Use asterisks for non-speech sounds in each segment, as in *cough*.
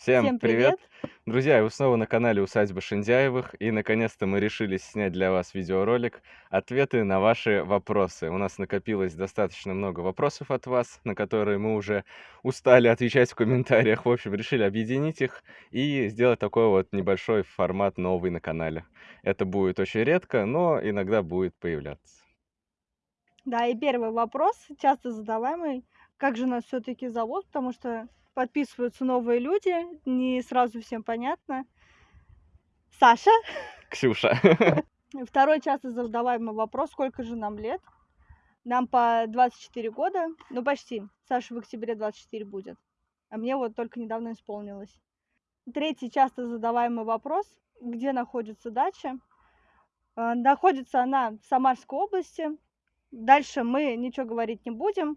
Всем Всем привет! привет! Друзья, вы снова на канале Усадьба Шиндяевых, и наконец-то мы решили снять для вас видеоролик «Ответы на ваши вопросы». У нас накопилось достаточно много вопросов от вас, на которые мы уже устали отвечать в комментариях. В общем, решили объединить их и сделать такой вот небольшой формат новый на канале. Это будет очень редко, но иногда будет появляться. Да, и первый вопрос, часто задаваемый, как же нас все-таки зовут, потому что подписываются новые люди, не сразу всем понятно. Саша. Ксюша. *laughs* Второй часто задаваемый вопрос, сколько же нам лет? Нам по 24 года, ну почти. Саша в октябре 24 будет, а мне вот только недавно исполнилось. Третий часто задаваемый вопрос, где находится дача? А, находится она в Самарской области. Дальше мы ничего говорить не будем.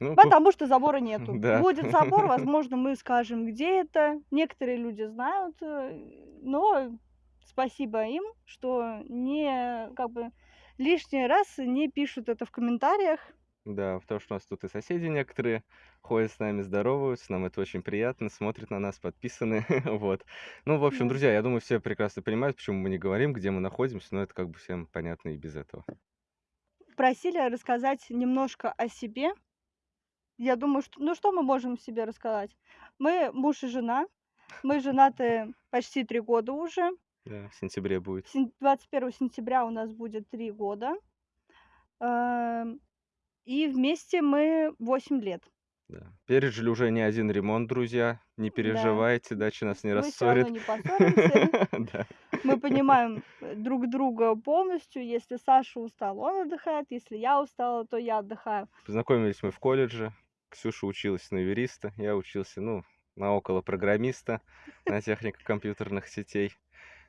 Ну. Потому что забора нету. *laughs* Да. Будет забор, *laughs* возможно, мы скажем, где это. Некоторые люди знают, э, но спасибо им, что не как бы лишний раз не пишут это в комментариях. Да, потому что у нас тут и соседи некоторые ходят с нами, здороваются, нам это очень приятно, смотрят на нас, подписаны, *laughs* вот. Ну, в общем, друзья, я думаю, все прекрасно понимают, почему мы не говорим, где мы находимся, но это как бы всем понятно и без этого. Просили рассказать немножко о себе. Я думаю, что ну что мы можем себе рассказать? Мы муж и жена. Мы *laughs* женаты почти три года уже. Да, в сентябре будет. Сен- 21 сентября у нас будет три года. Эм, И вместе мы 8 лет. Да. Пережили уже не один ремонт, друзья. Не Да. переживайте, дача нас не Мы все равно рассорит. не поссоримся. *laughs* Да. Мы понимаем э, друг друга полностью. Если Саша устал, он отдыхает. Если я устала, то я отдыхаю. Познакомились мы в колледже. Ксюша училась на юриста, я учился, ну, на около программиста, на технику компьютерных сетей.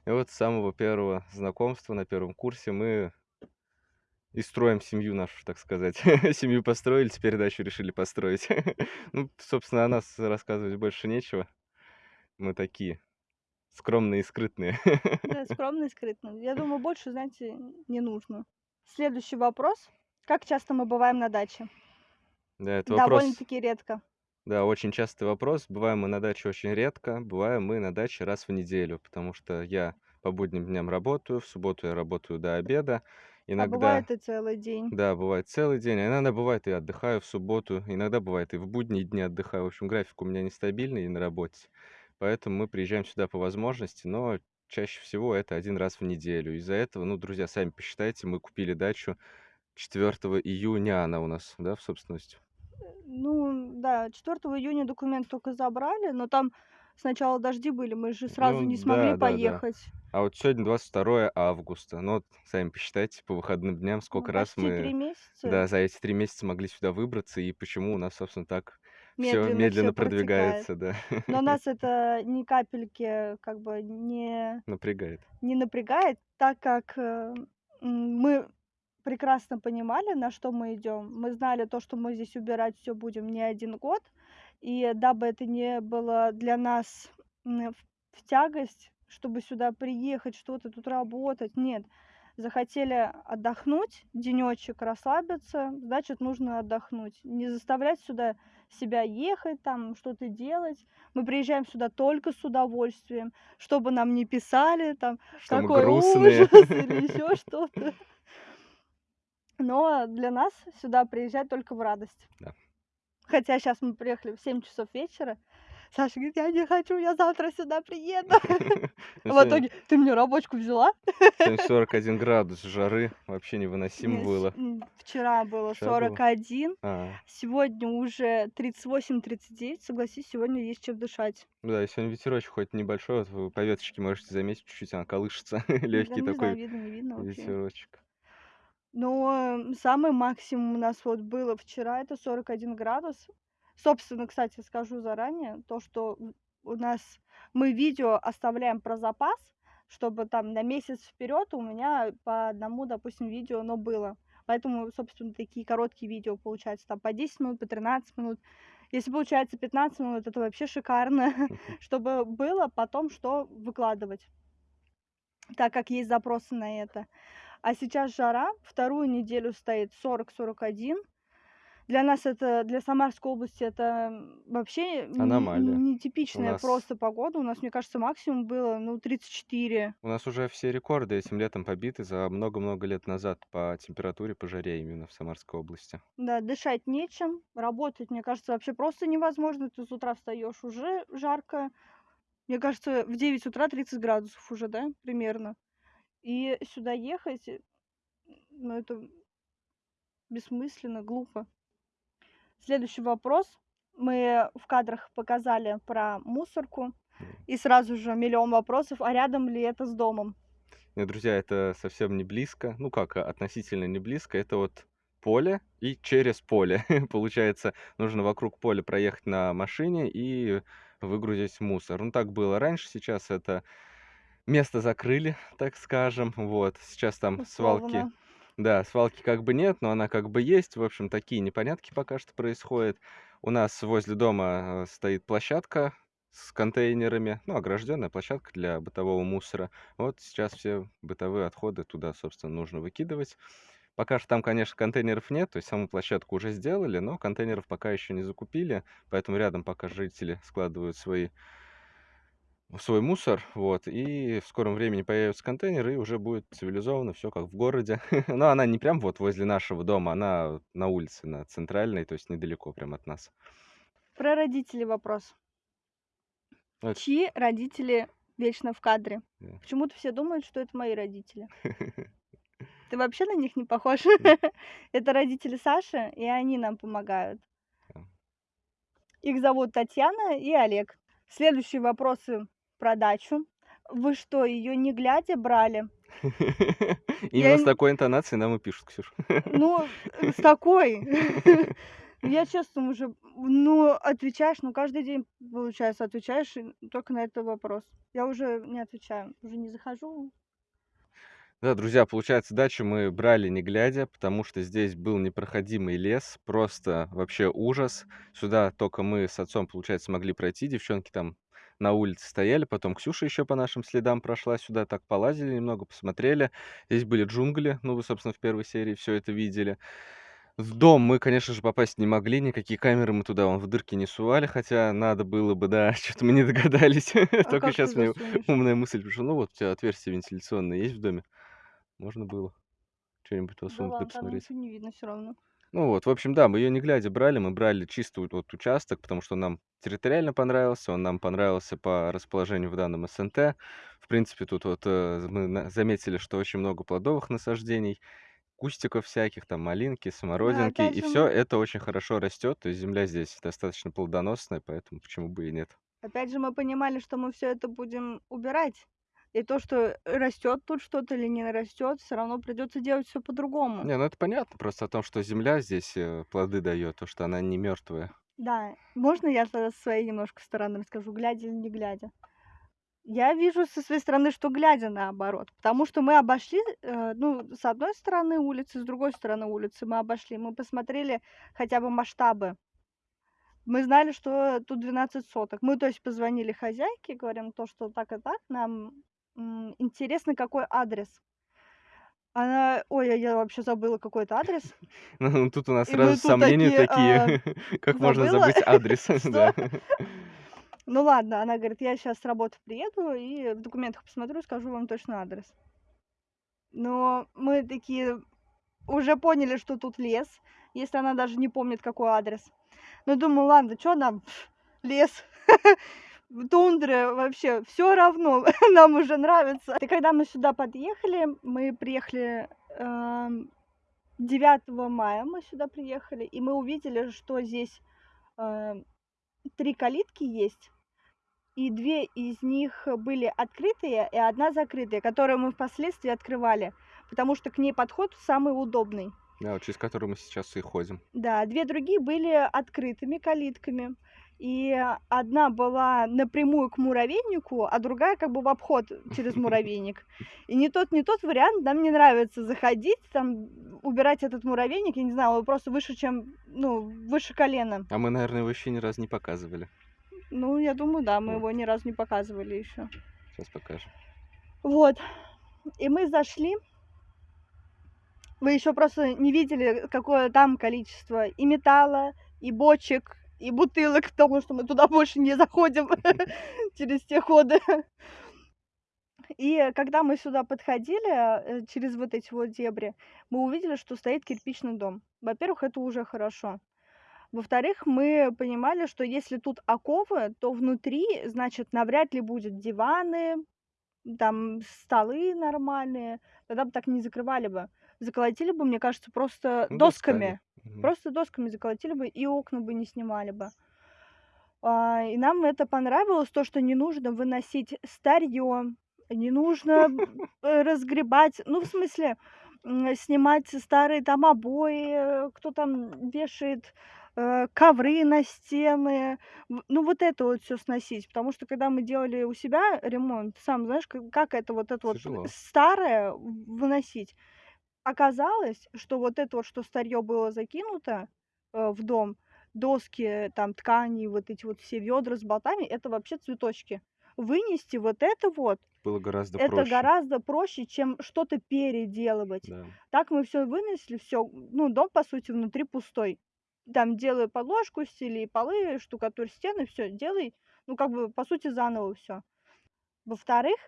И вот с самого первого знакомства на первом курсе мы и строим семью нашу, так сказать. *laughs* Семью построили, теперь дачу решили построить. *laughs* Ну, собственно, о нас рассказывать больше нечего. Мы такие скромные и скрытные. Да, *laughs* скромно и скрытно. Я думаю, больше, знаете, не нужно. Следующий вопрос. Как часто мы бываем на даче? Да, это вопрос, Довольно-таки редко. да, очень частый вопрос. Бываем мы на даче очень редко, бываем мы на даче раз в неделю, потому что я по будним дням работаю, в субботу я работаю до обеда, А иногда, бывает и целый день. да, бывает целый день, а иногда бывает и отдыхаю в субботу, иногда бывает и в будние дни отдыхаю. В общем, график у меня нестабильный на работе, поэтому мы приезжаем сюда по возможности, но чаще всего это один раз в неделю. Из-за этого, ну, друзья, сами посчитайте, мы купили дачу 4 июня, она у нас, да, в собственности. Ну, да, 4 июня документ только забрали, но там сначала дожди были, мы же сразу Ну, не смогли да, да, да. поехать. А вот сегодня 22 августа. Ну, вот сами посчитайте по выходным дням, Ну, сколько раз почти три мы, месяца да, за эти три месяца могли сюда выбраться, и почему у нас, собственно, так все медленно все медленно протекает. продвигается, да, Но *laughs* нас это ни капельки как бы не, напрягает. не напрягает, так как э, мы прекрасно понимали, на что мы идем. Мы знали то, что мы здесь убирать все будем не один год. И дабы это не было для нас в, тягость, чтобы сюда приехать, что-то тут работать, нет. Захотели отдохнуть, денечек расслабиться, значит, нужно отдохнуть. Не заставлять сюда себя ехать, там что-то делать. Мы приезжаем сюда только с удовольствием, чтобы нам не писали, там, Что какой ужас или *laughs* еще что-то. Но для нас сюда приезжать только в радость. Да. Хотя сейчас мы приехали в 7 часов вечера. Саша говорит, я не хочу, я завтра сюда приеду. *laughs* *laughs* Ну, В итоге, ты мне рабочку взяла? сегодня 41 *laughs* градус жары, вообще невыносимо было. Вчера было Вчера было. 41, А, сегодня уже 38-39. Согласись, сегодня есть чем дышать. ну да, и сегодня ветерочек хоть небольшой, вот вы по веточке можете заметить, чуть-чуть она колышется, легкий такой ветерочек. Но э, самый максимум у нас вот было вчера, это 41 градус. Собственно, кстати, скажу заранее, то, что у нас мы видео оставляем про запас, чтобы там на месяц вперед у меня по одному, допустим, видео оно было. Поэтому, собственно, такие короткие видео получаются, там по 10 минут, по 13 минут. Если получается 15 минут, это вообще шикарно, *laughs* чтобы было потом что выкладывать, так как есть запросы на это. А сейчас жара, вторую неделю стоит 40-41. Для нас это, для Самарской области это вообще Аномалия. Нетипичная нас, просто погода. У нас, мне кажется, максимум было, ну, 34. у нас уже все рекорды этим летом побиты за много-много лет назад по температуре, по жаре именно в Самарской области. Да, дышать нечем, работать, мне кажется, вообще просто невозможно. Ты с утра встаешь уже жарко. Мне кажется, в 9 утра 30 градусов уже, да, примерно. И сюда ехать, э, ну, это бессмысленно, глупо. Следующий вопрос. Мы в кадрах показали про мусорку. И сразу же миллион вопросов, а рядом ли это с домом? Нет, друзья, это совсем не близко. Ну как, а, относительно не близко. Это вот поле и через поле. *laughs* Получается, нужно вокруг поля проехать на машине и выгрузить мусор. Ну так было раньше, сейчас это место закрыли, так скажем. Вот, сейчас там свалки, Условно. да, свалки как бы нет, но она как бы есть. В общем, такие непонятки пока что происходят. У нас возле дома э, стоит площадка с контейнерами, ну, огражденная площадка для бытового мусора. Вот сейчас все бытовые отходы туда, собственно, нужно выкидывать. Пока что там, конечно, контейнеров нет, то есть саму площадку уже сделали, но контейнеров пока еще не закупили, поэтому рядом пока жители складывают свои свой мусор, вот, и в скором времени появятся контейнеры, и уже будет цивилизованно все как в городе. *laughs* Но она не прям вот возле нашего дома, она на улице, на центральной, то есть недалеко прям от нас. Про родителей вопрос. Ну, это- Чьи родители вечно в кадре? Да. Почему-то все думают, что это мои родители. *laughs* Ты вообще на них не похож? *laughs* Это родители Саши, и они нам помогают. Их зовут Татьяна и Олег. Следующие вопросы про дачу. Вы что, ее не глядя брали? *laughs* Именно с такой интонацией нам и пишут, Ксюш. Ну, *laughs* э, с такой. *laughs* Я честно уже, ну, отвечаешь, ну, каждый день, получается, отвечаешь только на этот вопрос. Я уже не отвечаю, уже не захожу. Да, друзья, получается, дачу мы брали не глядя, потому что здесь был непроходимый лес, просто вообще ужас. Сюда только мы с отцом, получается, могли пройти, девчонки там на улице стояли, потом Ксюша еще по нашим следам прошла сюда, так полазили немного, посмотрели. Здесь были джунгли, ну, вы, собственно, в первой серии все это видели. В дом мы, конечно же, попасть не могли, никакие камеры мы туда вон в дырки не сували, хотя надо было бы, да, *laughs* что-то мы не догадались. А Только сейчас мне умная мысль пришла. Ну вот, у тебя отверстие вентиляционное есть в доме? Можно было что-нибудь Да посунуть, да там посмотреть. не видно все равно. Ну вот, в общем, да, мы ее не глядя брали, мы брали чисто вот вот участок, потому что он нам территориально понравился, он нам понравился по расположению в данном СНТ. В принципе, тут вот э, мы на- заметили, что очень много плодовых насаждений, кустиков всяких, там малинки, Да, смородинки, опять и же, все мы, это очень хорошо растет, то есть земля здесь достаточно плодоносная, поэтому почему бы и нет. опять же, мы понимали, что мы все это будем убирать. И то, что растет тут что-то или не растет, все равно придется делать все по-другому. Не, ну это понятно, просто о том, что земля здесь э, плоды дает, то, что она не мертвая. Да, можно я тогда со своей немножко стороны расскажу, глядя или не глядя? Я вижу со своей стороны, что глядя наоборот, потому что мы обошли, э, ну, с одной стороны улицы, с другой стороны улицы мы обошли, мы посмотрели хотя бы масштабы. Мы знали, что тут 12 соток. Мы, то есть, позвонили хозяйке, говорим то, что так и так, нам интересно, какой адрес. Она, ой, я- я вообще забыла какой-то адрес. *laughs* Ну, тут у нас И сразу сомнения такие, а, *laughs* как можно забыть *laughs* адрес. Ну ладно, она говорит, я сейчас с работы приеду и в документах посмотрю, скажу вам точно адрес. Но мы такие уже поняли, что тут лес, если она даже не помнит, какой адрес. Ну, думаю, ладно, что нам, пф, лес, тундра, вообще, все равно, *laughs* нам уже нравится. И когда мы сюда подъехали, мы приехали эм, 9 мая, мы сюда приехали, и мы увидели, что здесь э, три калитки есть, и две из них были открытые, и одна закрытая, которую мы впоследствии открывали, потому что к ней подход самый удобный. Да, вот через который мы сейчас и ходим. Да, две другие были открытыми калитками. И одна была напрямую к муравейнику, а другая как бы в обход через *laughs* муравейник. И ни тот, ни тот вариант нам не нравится. Заходить, там, убирать этот муравейник, я не знаю, он просто выше, чем, ну, выше колена. А мы, наверное, его еще ни разу не показывали. Ну, я думаю, да, мы Вот. его ни разу не показывали еще. Сейчас покажем. Вот. И мы зашли Вы еще просто не видели, какое там количество и металла, и бочек, и бутылок, потому что мы туда больше не заходим *laughs* через те ходы. И когда мы сюда подходили, э, через вот эти вот дебри, мы увидели, что стоит кирпичный дом. Во-первых, это уже хорошо. Во-вторых, мы понимали, что если тут оковы, то внутри, значит, навряд ли будет диваны, там столы нормальные. Тогда бы так не закрывали бы. Заколотили бы, мне кажется, просто Ну, досками. досками. Мгм. Просто досками заколотили бы и окна бы не снимали бы. А, и нам это понравилось, то, что не нужно выносить старье, не нужно *laughs* разгребать, ну, в смысле, снимать старые там обои, кто там вешает э, ковры на стены, ну, вот это вот все сносить, потому что когда мы делали у себя ремонт, сам знаешь, как, как это вот это вот Тяжело. старое в- выносить. Оказалось, что вот это вот, что старье было закинуто э, в дом, доски, там ткани, вот эти вот все ведра с болтами, это вообще цветочки. Вынести вот это вот, Было гораздо это проще. гораздо проще, чем что-то переделывать. Да. Так мы все вынесли, все, ну, дом, по сути, внутри пустой. Там делай подложку, стили полы, штукатурь стены, все, делай, ну, как бы, по сути, заново все. Во-вторых,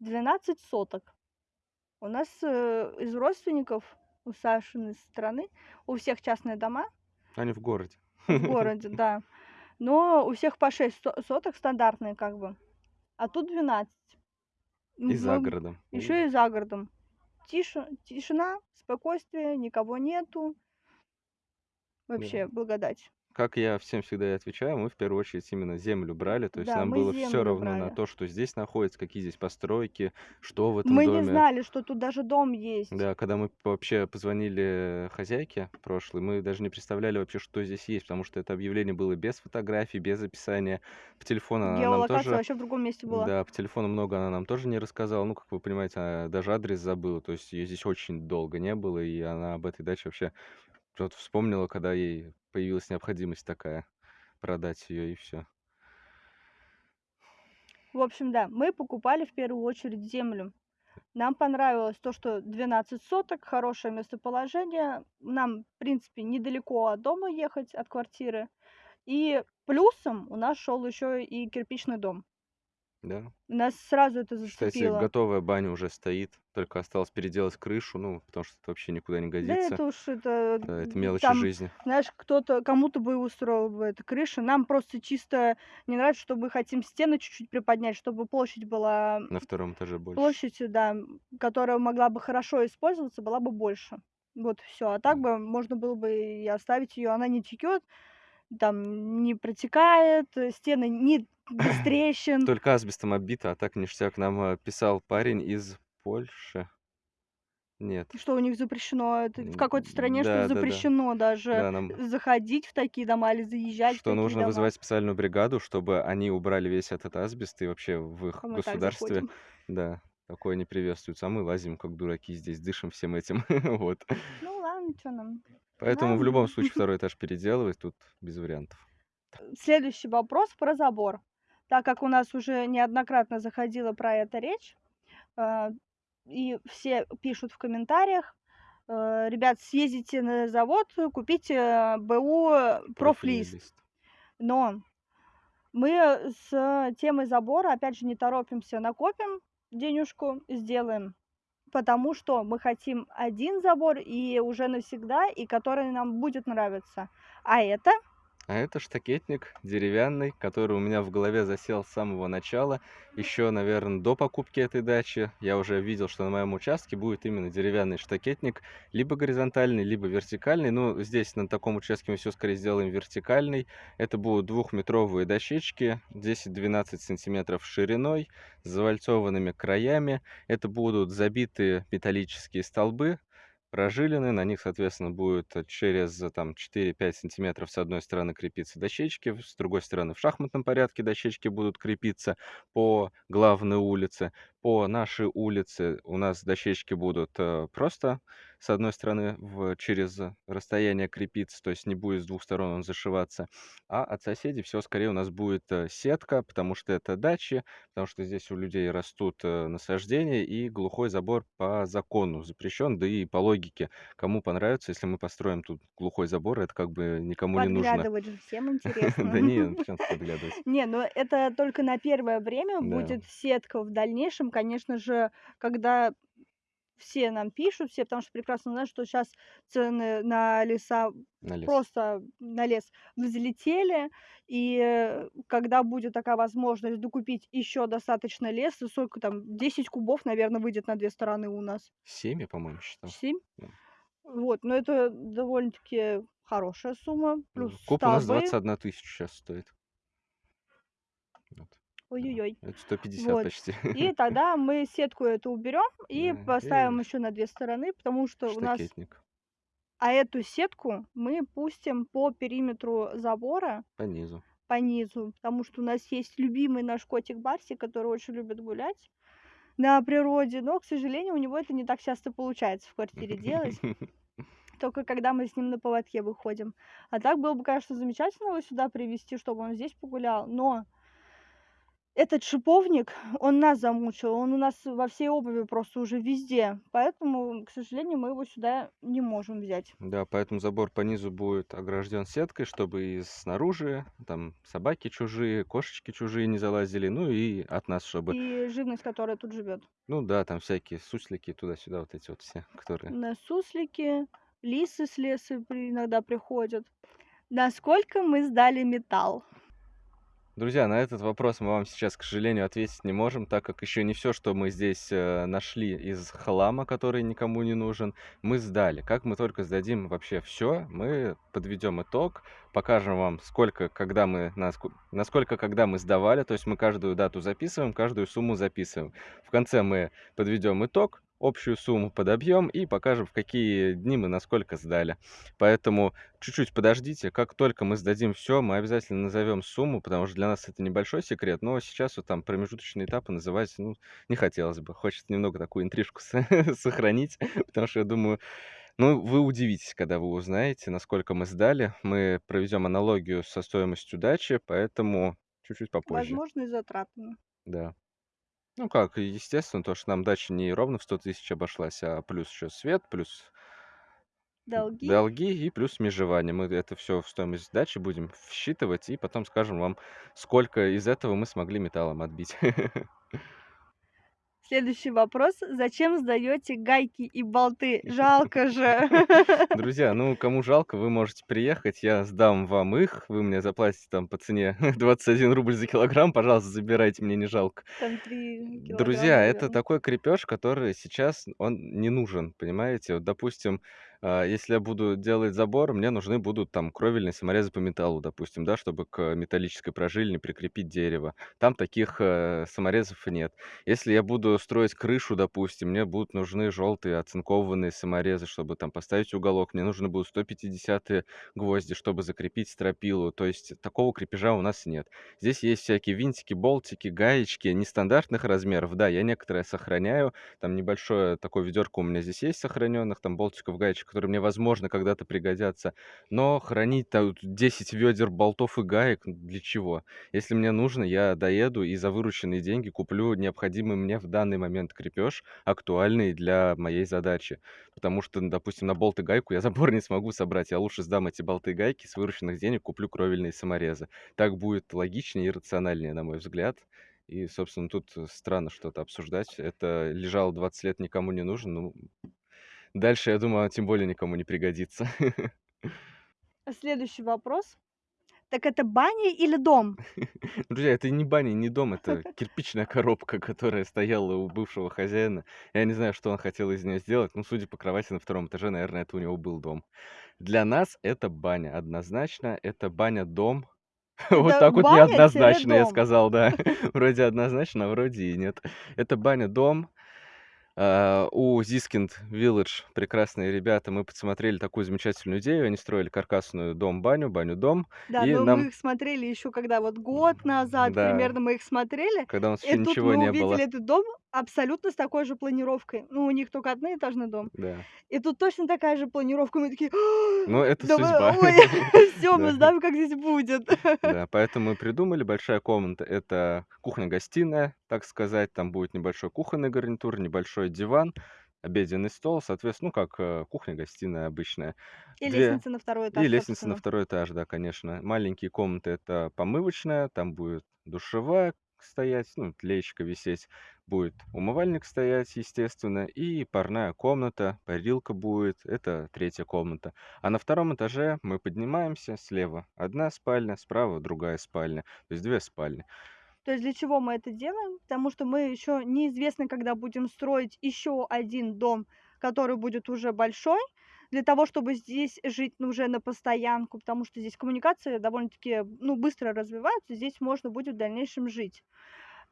12 соток. У нас э, из родственников, у Сашиной страны, у всех частные дома Они в городе. в городе, *laughs* да. Но у всех по 6 со- соток стандартные, как бы. А тут 12. И за городом. Еще и за городом. Тише, тишина, спокойствие, никого нету. Вообще, благодать. Как я всем всегда и отвечаю, мы в первую очередь именно землю брали, то есть Да, нам мы было все равно на брали. то, что здесь находится, какие здесь постройки, что в этом Мы доме. не знали, что тут даже дом есть. Да, когда мы вообще позвонили хозяйке прошлой, мы даже не представляли вообще, что здесь есть, потому что это объявление было без фотографий, без описания. По телефону она нам тоже... вообще в другом месте была. Да, по телефону много она нам тоже не рассказала. Ну, как вы понимаете, она даже адрес забыла. То есть ее здесь очень долго не было, и она об этой даче вообще что-то вспомнила, когда ей появилась необходимость такая продать ее, и все. В общем, да, мы покупали в первую очередь землю. Нам понравилось то, что 12 соток, хорошее местоположение. Нам, в принципе, недалеко от дома ехать, от квартиры. И плюсом у нас шел еще и кирпичный дом. Да. Нас сразу это Кстати, зацепило. готовая баня уже стоит, только осталось переделать крышу, ну, потому что это вообще никуда не Да годится. это уж это, Да, это мелочи там, жизни. знаешь, кто-то, кому-то бы устроил бы эта крыша. Нам просто чисто не нравится, что мы хотим стены чуть-чуть приподнять, чтобы площадь была, На втором этаже больше. площадь, да, м, которая могла бы хорошо использоваться, была бы больше. Вот все. А так бы можно было бы и оставить ее. Она не текет, там не протекает, э, стены не без трещин. *laughs* Только асбестом оббито, а так ништяк. Нам э, писал парень из Польши. Нет. Что у них запрещено, это в какой-то стране, что да, да, да. запрещено даже Да, нам заходить в такие дома или заезжать в что такие нужно дома. вызывать специальную бригаду, чтобы они убрали весь этот асбест, и вообще в их А государстве, да, такое не приветствуется. А мы лазим как дураки здесь, дышим всем этим. *laughs* Вот. Ну ладно, что нам. Поэтому в Нам- любом случае *laughs* второй этаж переделывать тут без вариантов. Следующий вопрос про забор. Так как у нас уже неоднократно заходила про это речь, э, и все пишут в комментариях, э, ребят, съездите на завод, купите БУ профлист. лист. Но мы с темой забора, опять же, не торопимся, накопим денежку, сделаем. Потому что мы хотим один забор и уже навсегда, и который нам будет нравиться. А это А это штакетник деревянный, который у меня в голове засел с самого начала. Еще, наверное, до покупки этой дачи я уже видел, что на моем участке будет именно деревянный штакетник, либо горизонтальный, либо вертикальный. Ну, здесь на таком участке мы все скорее сделаем вертикальный. Это будут двухметровые дощечки, 10-12 сантиметров шириной, с завальцованными краями. Это будут забитые металлические столбы, прожилины, на них, соответственно, будет э, через э, там 4-5 сантиметров с одной стороны крепиться дощечки, с другой стороны в шахматном порядке дощечки будут крепиться по главной улице. По нашей улице у нас дощечки будут э, просто с одной стороны в через расстояние крепиться, то есть не будет с двух сторон он зашиваться, а от соседей всё скорее у нас будет, э, сетка, потому что это дачи, потому что здесь у людей растут, э, насаждения, и глухой забор по закону запрещен. Да и по логике, кому понравится, если мы построим тут глухой забор, это как бы никому не нужно. Подглядывать же всем *laughs* Да интересно. не, ну *laughs* подглядывать? Не, ну это только на первое время Да. будет сетка. В дальнейшем, конечно же, когда все нам пишут, все, потому что прекрасно знают, что щас цены на леса, На лес. просто на лес взлетели. И, э, когда будет такая возможность докупить ещё достаточно леса, сколько там, 10 кубов, наверно, выйдет на 2 стороны у нас. 7 я, по-моему, считал. 7? Да. Вот, но это довольно-таки хорошая сумма, плюс куб у нас столбы. 21 тысячу щас стоит. Ой-ой-ой. это 150 Вот. почти. И *laughs* тогда мы сетку эту уберём и Да, поставим и ещё на 2 стороны, потому что у нас штакетник. А эту сетку мы пустим по периметру забора По низу. по низу, потому что у нас есть любимый наш котик Барсик, который очень любит гулять на природе, но, к сожалению, у него это не так часто получается в квартире делать. *laughs* Только когда мы с ним на поводке выходим. А так было бы, конечно, замечательно его сюда привести, чтобы он здесь погулял, но этот шиповник, он нас замучил, он у нас во всей обуви просто уже везде, поэтому, к сожалению, мы его сюда не можем взять. Да, поэтому забор по низу будет огражден сеткой, чтобы и снаружи там собаки чужие, кошечки чужие не залазили, ну и от нас чтобы И живность, которая тут живёт. Ну да, там всякие суслики туда-сюда, вот эти вот все, которые На суслики, лисы с леса иногда приходят. Насколько мы сдали металл? Друзья, на этот вопрос мы вам сейчас, к сожалению, ответить не можем, так как ещё не всё, что мы здесь, э, нашли из хлама, который никому не нужен, мы сдали. Как мы только сдадим вообще всё, мы подведём итог, покажем вам, сколько, когда мы наско насколько, когда мы сдавали, то есть мы каждую дату записываем, каждую сумму записываем. В конце мы подведём итог, общую сумму подобьём и покажем, в какие дни мы на сколько сдали. Поэтому чуть-чуть подождите, как только мы сдадим всё, мы обязательно назовём сумму, потому что для нас это небольшой секрет, но сейчас вот там промежуточные этапы называть, ну, не хотелось бы. Хочется немного такую интрижку *laughs* со сохранить, потому что я думаю, ну, вы удивитесь, когда вы узнаете, насколько мы сдали. Мы проведём аналогию со стоимостью дачи, поэтому чуть-чуть попозже. Возможно, и затратами. Да. Ну как, естественно, то, что нам дача не ровно в 100 тысяч обошлась, а плюс ещё свет, плюс Долги. долги и плюс межевание. Мы это всё в стоимость сдачи будем всчитывать и потом скажем вам, сколько из этого мы смогли металлом отбить. *laughs* Следующий вопрос: зачем сдаёте гайки и болты? Жалко же. *laughs* Друзья, *laughs* ну, кому жалко, вы можете приехать, я сдам вам их, вы мне заплатите там по цене *laughs* 21 рубль за килограмм, пожалуйста, забирайте, мне не жалко. Там 3 килограмма, Друзья, это такой крепеж, который сейчас он не нужен, понимаете? Вот, допустим, а, если я буду делать забор, мне нужны будут там кровельные саморезы по металлу, допустим, да, чтобы к металлической пружине прикрепить дерево. Там таких, э, саморезов нет. Если я буду строить крышу, допустим, мне будут нужны жёлтые оцинкованные саморезы, чтобы там поставить уголок. Мне нужны будут 150 гвозди, чтобы закрепить стропилу. То есть такого крепежа у нас нет. Здесь есть всякие винтики, болтики, гаечки нестандартных размеров. Да, я некоторые сохраняю. Там небольшое такое ведёрко у меня здесь есть сохранённых, там болтиков, гаечек, которые мне, возможно, когда-то пригодятся. Но хранить там 10 вёдер болтов и гаек для чего? Если мне нужно, я доеду и за вырученные деньги куплю необходимый мне в данный момент крепеж, актуальный для моей задачи. Потому что, допустим, на болт и гайку я забор *laughs* не смогу собрать. Я лучше сдам эти болты и гайки, с вырученных денег куплю кровельные саморезы. Так будет логичнее и рациональнее, на мой взгляд. И, собственно, тут странно что-то обсуждать. Это лежало 20 лет, никому не нужен. Ну, дальше, я думаю, тем более никому не пригодится. Следующий вопрос: так это баня или дом? *laughs* Друзья, это не баня, не дом, это *laughs* кирпичная коробка, которая стояла у бывшего хозяина. Я не знаю, что он хотел из неё сделать, но, судя по кровати на 2 этаже, наверно, это у него был дом. Для нас это баня, однозначно. Это баня-дом. *laughs* Вот так вот неоднозначно я сказал, да. Вроде однозначно, а вроде и нет. Это баня-дом. А, у Зискинд Village прекрасные ребята, мы подсмотрели такую замечательную идею. Они строили каркасную дом-баню, баню-дом, Да, и но мы нам их смотрели еще когда вот год назад Да. примерно мы их смотрели, Когда у нас и еще ничего мы не увидели было. этот дом абсолютно с такой же планировкой. Ну, у них только одноэтажный дом. Да. И тут точно такая же планировка. Мы такие: Ну, это "Да судьба. ой, *laughs* *laughs* всё, мы знаем, как здесь будет". *laughs* Да, поэтому мы придумали. Большая комната- это кухня-гостиная, так сказать. Там будет небольшой кухонный гарнитур, небольшой диван, обеденный стол, соответственно, ну, как, э, кухня-гостиная обычная. И 2 лестница на второй и этаж, лестница на второй этаж, да, конечно. Маленькие комнаты- это помывочная, там будет душевая стоять, ну, леечка висеть, будет умывальник стоять, естественно, и парная комната, парилка будет- это третья комната. А на втором этаже мы поднимаемся: слева одна спальня, справа другая спальня, то есть 2 спальни. То есть для чего мы это делаем? Потому что мы еще неизвестно, когда будем строить еще один дом, который будет уже большой. Для того, чтобы здесь жить, ну, уже на постоянку, потому что здесь коммуникации довольно-таки, ну, быстро развиваются, здесь можно будет в дальнейшем жить.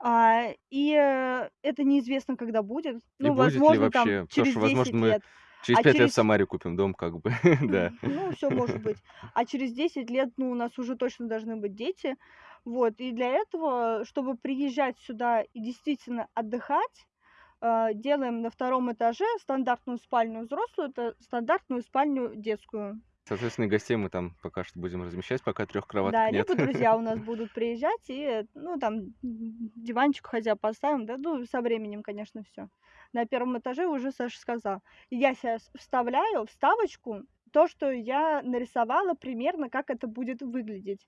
А, и, э, это неизвестно, когда будет. И Ну, будет ли возможно, там вообще, потому через что, возможно, 10 мы лет. через А 5 лет в через Самаре купим дом, как бы, *laughs* да. Ну, всё может быть. А через 10 лет, ну, у нас уже точно должны быть дети. Вот, и для этого, чтобы приезжать сюда и действительно отдыхать, а, делаем на втором этаже стандартную спальню взрослую, это стандартную спальню детскую. Соответственно, гостей мы там пока что будем размещать, пока 3 кроваток Да, нет. либо друзья у нас *laughs* будут приезжать и, ну, там, диванчик хотя поставим, да, ну, со временем, конечно, всё. На первом этаже уже Саша сказал. Я щас вставляю вставочку, то, что я нарисовала примерно, как это будет выглядеть.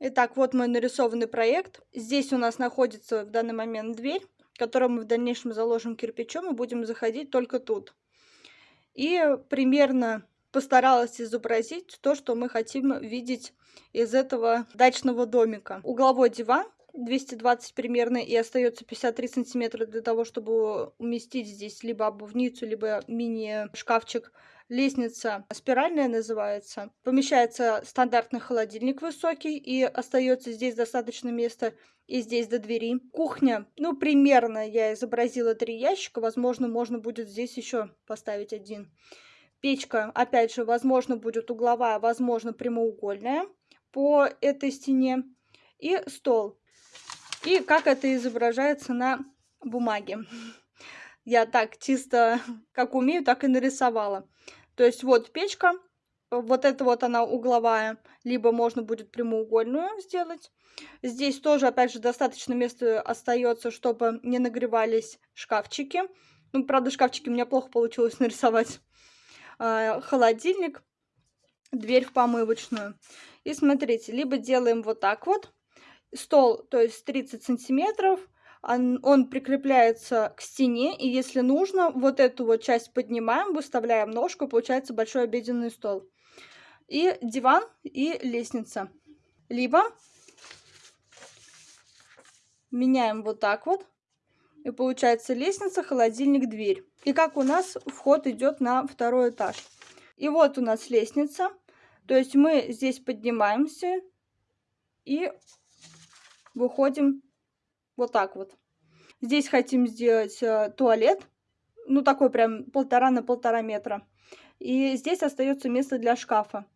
Итак, вот мой нарисованный проект. Здесь у нас находится в данный момент дверь, которую мы в дальнейшем заложим кирпичом и будем заходить только тут. И примерно постаралась изобразить то, что мы хотим видеть из этого дачного домика. Угловой диван 220 примерно, и остается 53 сантиметра для того, чтобы уместить здесь либо обувницу, либо мини-шкафчик. Лестница спиральная называется. Помещается стандартный холодильник высокий, и остается здесь достаточно места и здесь до двери. Кухня, ну, примерно я изобразила 3 ящика, возможно, можно будет здесь еще поставить 1. Печка, опять же, возможно, будет угловая, возможно, прямоугольная по этой стене. И стол. И как это изображается на бумаге. Я так чисто, как умею, так и нарисовала. То есть вот печка, вот эта вот она угловая, либо можно будет прямоугольную сделать. Здесь тоже, опять же, достаточно места остается, чтобы не нагревались шкафчики. Ну, правда, шкафчики у меня плохо получилось нарисовать. А, холодильник, дверь в помывочную. И смотрите, либо делаем вот так вот. Стол, то есть 30 сантиметров, он он прикрепляется к стене, и если нужно, вот эту вот часть поднимаем, выставляем ножку, получается большой обеденный стол. И диван, и лестница. Либо меняем вот так вот, и получается лестница, холодильник, дверь. И как у нас вход идет на второй этаж. И вот у нас лестница. То есть мы здесь поднимаемся и выходим вот так вот. Здесь хотим сделать, э, туалет, ну, такой прям 1,5 на 1,5 метра. И здесь остается место для шкафа.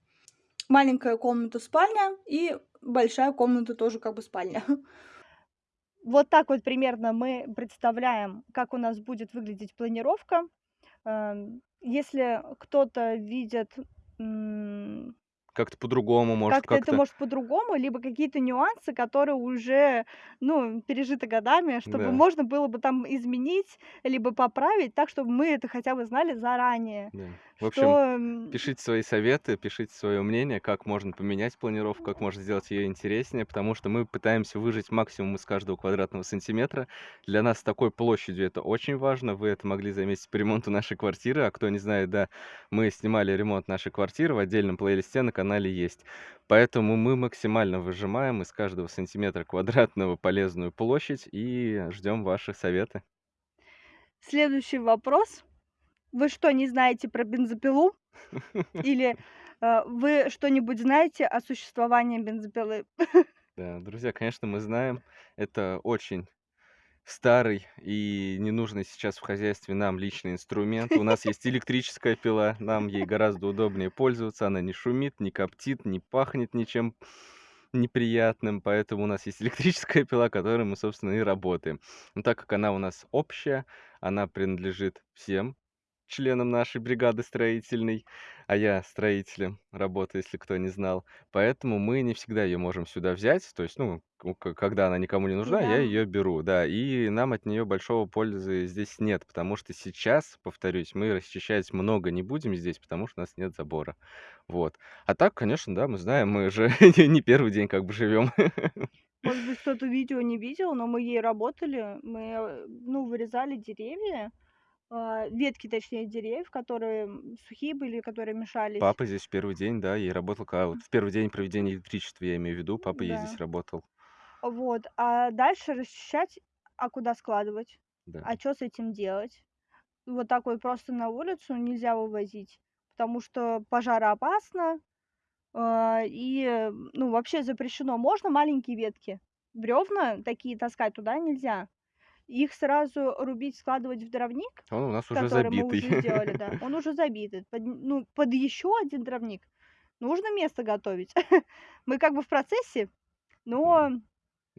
Маленькая комната-спальня и большая комната тоже как бы спальня. *laughs* Вот так вот примерно мы представляем, как у нас будет выглядеть планировка. Эм, если кто-то видит, Как-то по-другому, может, как-то это как-то может по-другому, либо какие-то нюансы, которые уже, ну, пережиты годами, чтобы Да. можно было бы там изменить, либо поправить так, чтобы мы это хотя бы знали заранее, Да. В общем, что, пишите свои советы, пишите своё мнение, как можно поменять планировку, как можно сделать её интереснее, потому что мы пытаемся выжать максимум из каждого квадратного сантиметра. Для нас с такой площадью это очень важно. Вы это могли заметить по ремонту нашей квартиры. А кто не знает, да, мы снимали ремонт нашей квартиры, в отдельном плейлисте на канале есть. Поэтому мы максимально выжимаем из каждого сантиметра квадратного полезную площадь и ждём ваши советы. Следующий вопрос. Вы что, не знаете про бензопилу? *laughs* Или, э, вы что-нибудь знаете о существовании бензопилы? Да, друзья, конечно, мы знаем. Это очень старый и ненужный сейчас в хозяйстве нам личный инструмент. У нас есть *laughs* электрическая пила, нам ей гораздо удобнее пользоваться, она не шумит, не коптит, не пахнет ничем неприятным, поэтому у нас есть электрическая пила, которой мы, собственно, и работаем. Но так как она у нас общая, она принадлежит всем членам нашей бригады строительной, а я строителем работаю, если кто не знал. Поэтому мы не всегда ее можем сюда взять. То есть, ну, когда она никому не нужна, я Да. ее беру, да. И нам от нее большого пользы здесь нет, потому что сейчас, повторюсь, мы расчищать много не будем здесь, потому что у нас нет забора. Вот. А так, конечно, да, мы знаем, мы же *laughs* не первый день как бы живем. *laughs* Может быть, кто-то видео не видел, но мы ей работали. Мы, э, ну, вырезали деревья, ветки, точнее, деревьев, которые сухие были, которые мешались. Папа здесь в первый день, да, и работал, когда вот в первый день проведения электричества, я имею в виду, папа ей здесь Да. работал. Вот. А дальше расчищать, а куда складывать? Да. А что с этим делать? Вот так вот просто на улицу нельзя вывозить, потому что пожароопасно, а, и, ну, вообще запрещено. Можно маленькие ветки, бревна такие таскать туда нельзя. Их сразу рубить, складывать в дровник, Он у нас уже который мы уже забитый. сделали, да. *laughs* Он уже забитый. Под, ну, под еще один дровник нужно место готовить. *laughs* Мы как бы в процессе, но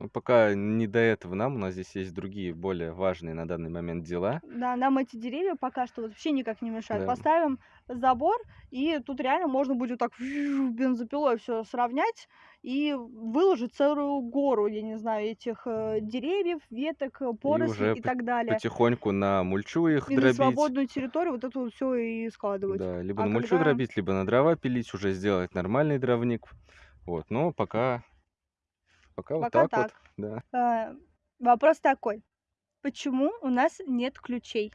Ну, пока не до этого нам, у нас здесь есть другие, более важные на данный момент дела. Да, нам эти деревья пока что вообще никак не мешают. Да. Поставим забор, и тут реально можно будет так бензопилой все сравнять и выложить целую гору, я не знаю, этих э, деревьев, веток, э, порослей уже и по- так далее. Потихоньку на мульчу их И на дробить. свободную территорию вот это вот все и складывать. Да, либо А на мульчу когда- дробить, либо на дрова пилить, уже сделать нормальный дровник. Вот, но пока, пока, вот Пока так, вот, так. да. Э, Вопрос такой. Почему у нас нет ключей?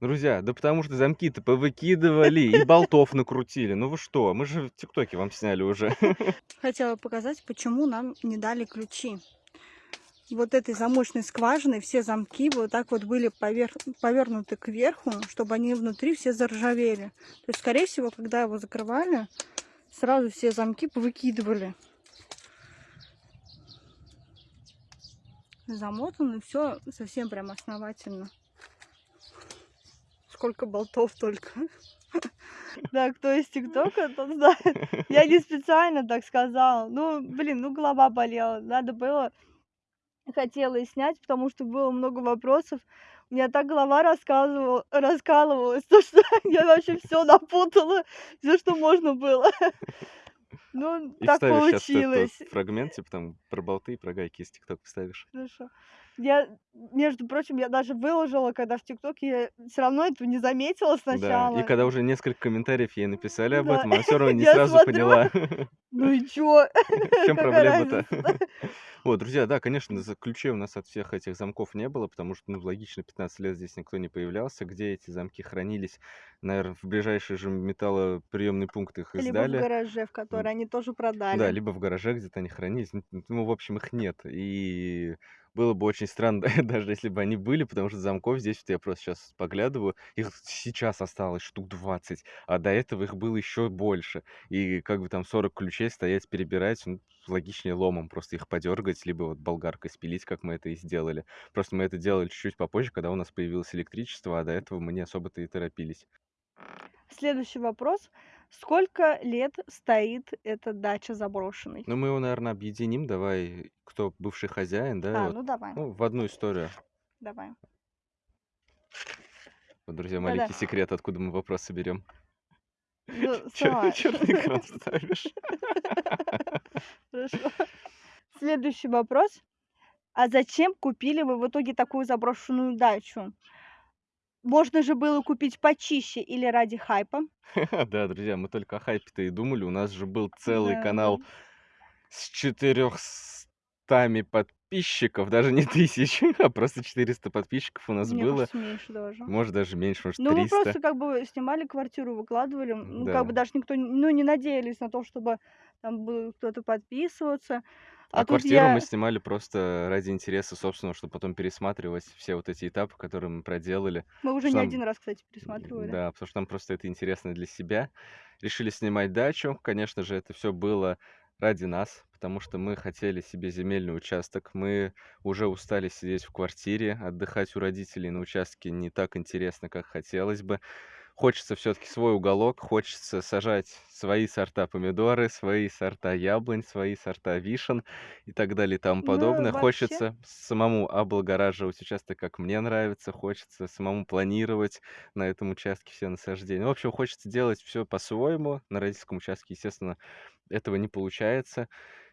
Друзья, да потому что замки-то повыкидывали и болтов накрутили. Ну вы что, мы же в ТикТоке вам сняли уже. *laughs* Хотела показать, почему нам не дали ключи. Вот этой замочной скважины все замки вот так вот были повер... повернуты кверху, чтобы они внутри все заржавели. То есть, скорее всего, когда его закрывали, сразу все замки повыкидывали. Замотано все совсем прям основательно. Сколько болтов только. *laughs* Да, кто из ТикТока, тот знает. Я не специально так сказала. Ну, блин, ну голова болела. Надо было, хотела и снять, потому что было много вопросов. У меня так голова рассказывала, раскалывалась, *laughs* то, что я вообще все напутала, все, что можно было. Ну, И так вставишь сейчас получилось. фрагмент, типа там про болты и про гайки из ТикТока вставишь. Хорошо. Я, между прочим, я даже выложила, когда в ТикТоке, я все равно этого не заметила сначала. Да, и когда уже несколько комментариев ей написали об этом, она все равно *laughs* не сразу поняла. *laughs* Ну и чё? В чем *laughs* проблема-то? Вот, друзья, да, конечно, ключей у нас от всех этих замков не было, потому что, ну, логично, 15 лет здесь никто не появлялся. Где эти замки хранились? Наверное, в ближайший же металлоприемный пункт их Либо в издали. гараже, в который они тоже продали. Да, либо в гараже где-то они хранились. Ну, в общем, их нет. И было бы очень странно, *laughs* даже если бы они были, потому что замков здесь, вот я просто сейчас поглядываю, их сейчас осталось штук 20, а до этого их было еще больше. И как бы там 40 ключей стоять, перебирать, ну, логичнее ломом просто их подергать, либо вот болгаркой спилить, как мы это и сделали. Просто мы это делали чуть-чуть попозже, когда у нас появилось электричество, а до этого мы не особо-то и торопились. Следующий вопрос. Сколько лет стоит эта дача заброшенной? Ну, мы его, наверное, объединим. Давай, кто бывший хозяин, да, а, вот, ну давай, ну, в одну историю. давай. Вот, друзья, Да-да. маленький секрет, откуда мы вопросы берем. Ну, *laughs* сама. Че ты на экран ставишь? *laughs* Хорошо. Следующий вопрос. А зачем купили вы в итоге такую заброшенную дачу? Можно же было купить почище или ради хайпа. *laughs* Да, друзья, мы только о хайпе-то и думали. У нас же был целый Да, канал с 400 подписчиков, даже не *laughs* тысяч, а просто 400 подписчиков у нас Мне было. кажется, меньше даже. Может, даже меньше, может, Ну, мы 300. просто как бы снимали квартиру, выкладывали. Ну, Да. как бы даже никто, не- ну, не надеялись на то, чтобы там был кто-то подписываться. А А тут квартиру я... мы снимали просто ради интереса собственного, чтобы потом пересматривать все вот эти этапы, которые мы проделали. Мы уже не нам- один раз, кстати, пересматривали. Да, потому что нам просто это интересно для себя. Решили снимать дачу. Конечно же, это все было ради нас, потому что мы хотели себе земельный участок. Мы уже устали сидеть в квартире, отдыхать у родителей на участке не так интересно, как хотелось бы. Хочется все-таки свой уголок, хочется сажать свои сорта помидоры, свои сорта яблонь, свои сорта вишен и так далее и тому Ну, подобное. вообще Хочется самому облагораживать участок, как мне нравится, хочется самому планировать на этом участке все насаждения. В общем, хочется делать все по-своему. На родительском участке, естественно, этого не получается.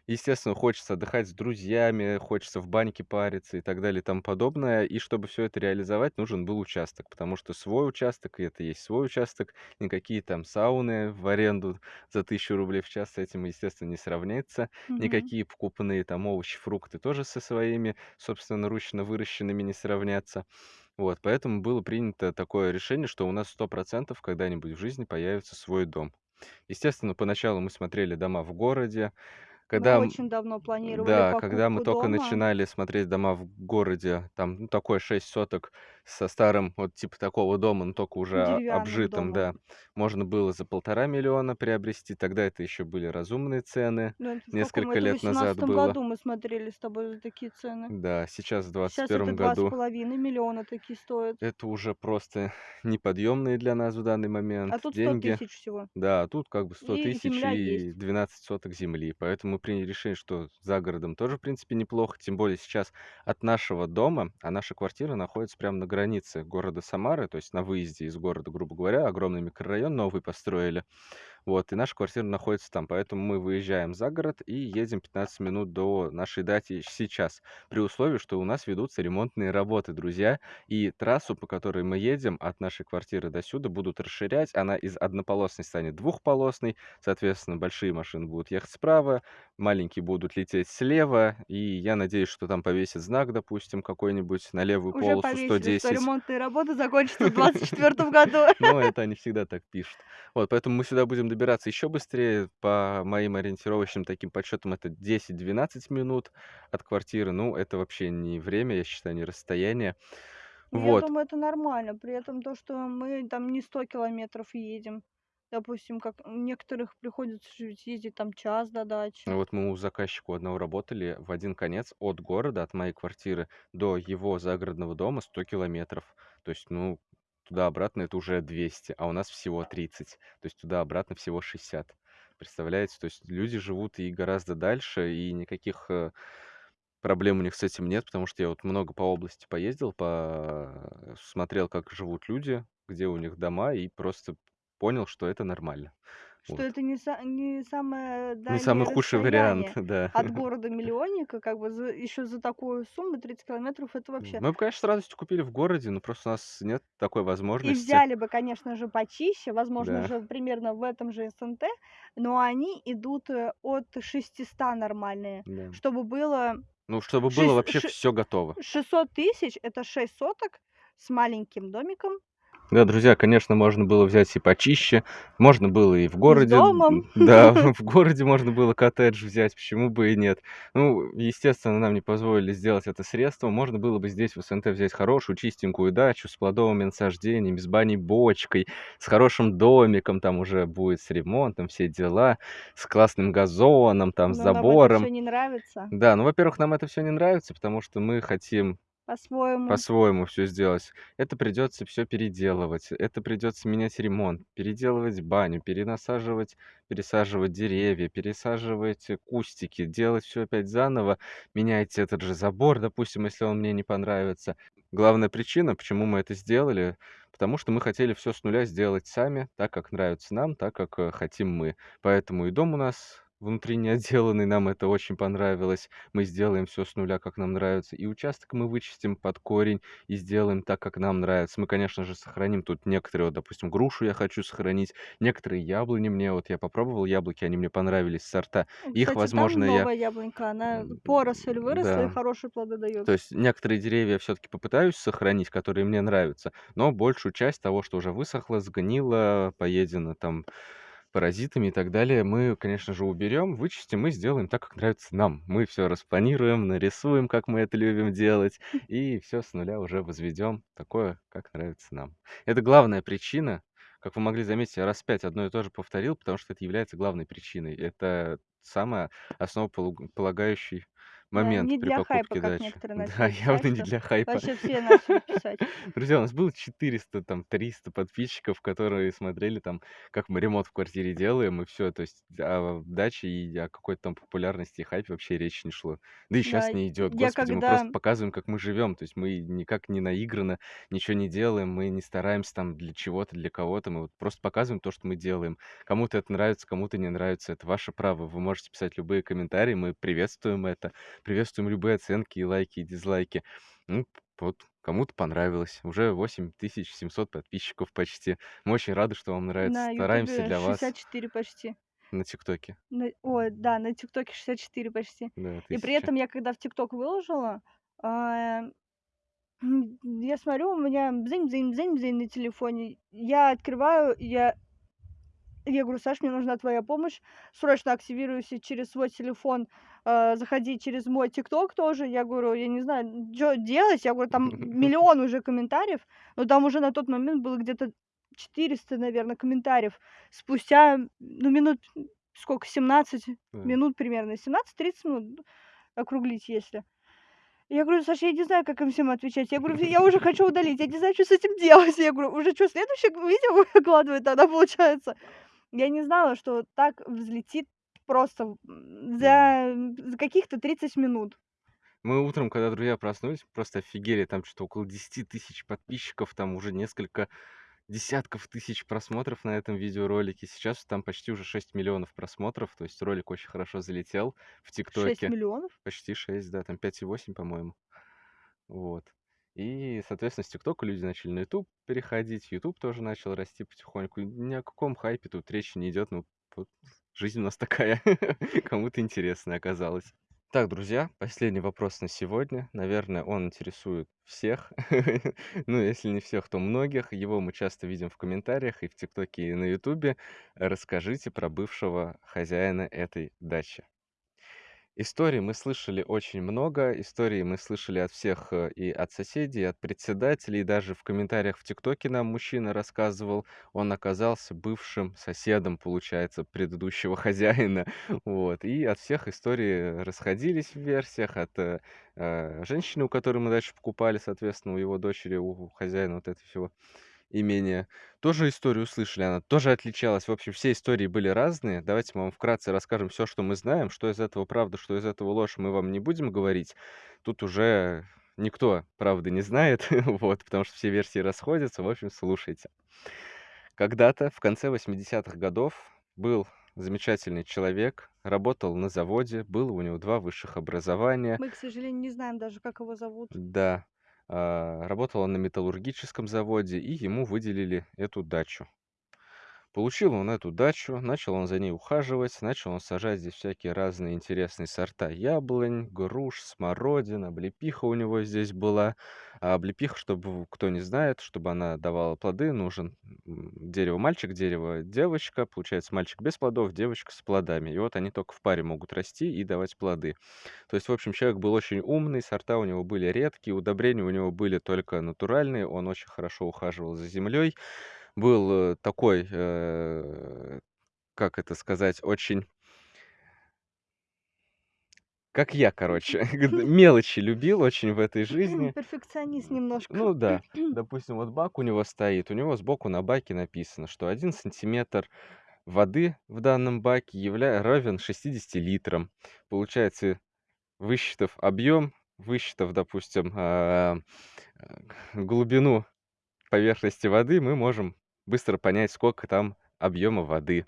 Естественно, хочется отдыхать с друзьями, хочется в баньке париться и так далее и тому подобное. И чтобы все это реализовать, нужен был участок, потому что свой участок, и это есть свой участок, никакие там сауны в аренду за тысячу рублей в час с этим, естественно, не сравнится. Мгм. Никакие покупные там овощи, фрукты тоже со своими собственноручно выращенными не сравнятся. Вот, поэтому было принято такое решение, что у нас 100% когда-нибудь в жизни появится свой дом. Естественно, поначалу мы смотрели дома в городе. Мы Когда, м, очень давно планировали да, когда мы дома. начинали смотреть дома в городе, там, ну, такое 6 соток со старым, вот типа такого дома, но тока уже Деревянным обжитым, да, домом. можно было за полтора миллиона приобрести. Тогда это еще были разумные цены, Ну, это в каком? несколько Это в лет назад восемнадцатом было. году мы смотрели с тобой за такие цены. Да, сейчас в двадцать Сейчас это году половиной миллиона такие стоят. это уже просто *laughs* неподъемные для нас в данный А момент тут 100 деньги. тысяч всего. Да, а тут как бы 100 И тысяч и есть. 12 соток земли. Поэтому мы приняли решение, что за городом тоже, в принципе, неплохо. Тем более сейчас от нашего дома, а наша квартира находится прямо на границе города Самары, то есть на выезде из города, грубо говоря, огромный микрорайон новый построили. Вот, и наша квартира находится там, поэтому мы выезжаем за город и едем 15 минут до нашей даты сейчас, при условии, что у нас ведутся ремонтные работы, друзья, и трассу, по которой мы едем от нашей квартиры до сюда, будут расширять, она из однополосной станет двухполосной, соответственно, большие машины будут ехать справа, маленькие будут лететь слева, и я надеюсь, что там повесят знак, допустим, какой-нибудь на левую Уже полосу повесили, что 110. ремонтные работы закончатся в *laughs* 24 году. Но это они всегда так пишут. Вот, поэтому мы сюда будем добираться еще быстрее. По моим ориентировочным таким подсчетам, это 10-12 минут от квартиры. Ну, это вообще не время, я считаю, не расстояние. Ну, я Вот. думаю, это нормально. При этом то, что мы там не 100 километров едем. Допустим, как некоторых приходится ездить там час до дачи. Вот мы у заказчика одного работали в один конец от города, от моей квартиры до его загородного дома 100 километров. То есть, ну, туда-обратно это уже 200, а у нас всего 30. То есть туда-обратно всего 60. Представляете? То есть люди живут и гораздо дальше, и никаких э, проблем у них с этим нет, потому что я вот много по области поездил, по... смотрел, как живут люди, где у них дома, и просто понял, что это нормально. Что Вот. это не, са- не самое Не самый худший вариант, да. от *laughs* города-миллионника, как бы еще за такую сумму 30 километров это вообще. Мы бы, конечно, с радостью купили в городе, но просто у нас нет такой И возможности. взяли бы, конечно же, почище, возможно Да. же примерно в этом же СНТ, но они идут э, от 600 нормальные, Да. чтобы было Ну, чтобы было шесть- вообще ши- все готово. 600 тысяч, это 6 соток с маленьким домиком, Да, друзья, конечно, можно было взять и почище, можно было и в городе, домом. да, *laughs* в городе можно было коттедж взять, почему бы и нет. Ну, естественно, нам не позволили сделать это средство, можно было бы здесь в СНТ взять хорошую чистенькую дачу с плодовыми насаждениями, с баней бочкой, с хорошим домиком, там уже будет с ремонтом, все дела, с классным газоном, там, с но нам это забором. все не нравится. Да, ну, во-первых, нам это все не нравится, потому что мы хотим По-своему. по-своему все сделать. Это придется все переделывать, это придется менять ремонт, переделывать баню, перенасаживать, пересаживать деревья, пересаживать э, кустики, делать все опять заново, менять этот же забор, допустим, если он мне не понравится. Главная причина, почему мы это сделали, потому что мы хотели все с нуля сделать сами, так как нравится нам, так как э, хотим мы. Поэтому и дом у нас внутренне отделанный, нам это очень понравилось. Мы сделаем все с нуля, как нам нравится. И участок мы вычистим под корень и сделаем так, как нам нравится. Мы, конечно же, сохраним тут некоторые, вот, допустим, грушу я хочу сохранить, некоторые яблони мне, вот я попробовал яблоки, они мне понравились, сорта. Их, Кстати, возможно, там я... новая яблонька, она поросль выросла и Да. хорошие плоды дает. То есть некоторые деревья я все-таки попытаюсь сохранить, которые мне нравятся, но большую часть того, что уже высохло, сгнило, поедено там паразитами и так далее, мы, конечно же, уберем, вычистим и сделаем так, как нравится нам. Мы все распланируем, нарисуем, как мы это любим делать, и все с нуля уже возведем такое, как нравится нам. Это главная причина, как вы могли заметить, я раз пять одно и то же повторил, потому что это является главной причиной. Это самый основополагающий момент не при для хайпа, покупке как дачи. некоторые *laughs* Да, писать, явно не для хайпа. вообще все начали писать. *laughs* Друзья, у нас было 400, там, 300 подписчиков, которые смотрели, там, как мы ремонт в квартире делаем, и все. То есть о даче и о какой-то там популярности и хайпе вообще речи не шло. Да и Да, сейчас не идет. Господи, мы когда просто показываем, как мы живем. То есть мы никак не наигранно ничего не делаем, мы не стараемся там для чего-то, для кого-то. Мы вот просто показываем то, что мы делаем. Кому-то это нравится, кому-то не нравится. Это ваше право. Вы можете писать любые комментарии, мы приветствуем это. Приветствуем любые оценки, и лайки, и дизлайки. Ну, вот кому-то понравилось. Уже 8700 подписчиков почти. Мы очень рады, что вам нравится. на Стараемся "Ютубе" для вас 64 почти. на "ТикТоке". На ой, да, на "ТикТоке" 64 почти. Да, И при 1000. этом я когда в "ТикТок" выложила, м, я смотрю, у меня бзынь-бзынь на телефоне. Я открываю, я я говорю: "Саш, мне нужна твоя помощь. Срочно активируйся через свой телефон, а, заходи через мой "ТикТок" тоже". Я говорю: "Я не знаю, чё делать". Я говорю: "Там *laughs* миллион уже комментариев". Но там уже на тот момент было где-то 400, наверно, комментариев. Спустя, ну, минут сколько, 17 Да. минут примерно, 17-30 минут, округлить если. Я говорю: "Саш, я не знаю, как им всем отвечать". Я говорю: "Я уже хочу удалить, я не знаю, чё с этим делать". Я говорю: "Уже чё, следующее видео *laughs* выкладывать тогда получается?" Я не знала, что так взлетит просто, за за каких-то 30 минут. Мы утром, когда друзья проснулись, просто офигели. Там чё-то около 10 тысяч подписчиков, там уже несколько десятков тысяч просмотров на этом видеоролике. Сейчас там почти уже 6 миллионов просмотров. То есть ролик очень хорошо залетел в 6 "ТикТоке". миллионов? Почти 6, да, там 5,8, по-моему. Вот. И, соответственно, с "ТикТока" люди начали на "Ютуб" переходить. "Ютуб" тоже начал расти потихоньку. Ни о каком хайпе тут речи не идет. Ну, вот жизнь у нас такая. *laughs* Кому-то интересная оказалась. Так, друзья, последний вопрос на сегодня. Наверное, он интересует всех. *laughs* Ну, если не всех, то многих. Его мы часто видим в комментариях и в "ТикТоке", и на "Ютубе". Расскажите про бывшего хозяина этой дачи. Историй мы слышали очень много. Историй мы слышали от всех, э, и от соседей, и от председателей. Даже в комментариях в "ТикТоке" нам мужчина рассказывал, он оказался бывшим соседом, получается, предыдущего *laughs* хозяина. Вот. И от всех истории расходились в версиях. От, э, э, женщины, у которой мы дачу покупали, соответственно, у его дочери, у хозяина вот этого всего имения, тоже историю услышали. Она тоже отличалась. В общем, все истории были разные. Давайте мы вам вкратце расскажем всё, что мы знаем. Что из этого правда, что из этого ложь, мы вам не будем говорить. Тут уже никто правды не знает, *laughs* вот, потому что все версии расходятся. В общем, слушайте. Когда-то, в конце 80-х годов, был замечательный человек, работал на заводе, было у него 2 высших образования. Мы, к сожалению, не знаем даже, как его зовут. Да. А, работал он на металлургическом заводе, и ему выделили эту дачу. Получил он эту дачу, начал он за ней ухаживать, начал он сажать здесь всякие разные интересные сорта яблонь, груш, смородина, облепиха у него здесь была. А облепиха, чтобы кто не знает, чтобы она давала плоды, нужен, дерево мальчик, дерево девочка. Получается, мальчик без плодов, девочка с плодами. И вот они только в паре могут расти и давать плоды. То есть, в общем, человек был очень умный, сорта у него были редкие, удобрения у него были только натуральные, он очень хорошо ухаживал за землей. Был, э, такой, э, как это сказать, очень как я, короче, *laughs* *laughs* мелочи любил очень в этой жизни. Перфекционист немножко. Ну да. *clears throat* Допустим, вот бак у него стоит, у него сбоку на баке написано, что 1 сантиметр воды в данном баке явля равен 60 литрам. Получается, высчитав объем, высчитав, допустим, а, глубину поверхности воды, мы можем быстро понять, сколько там объема воды.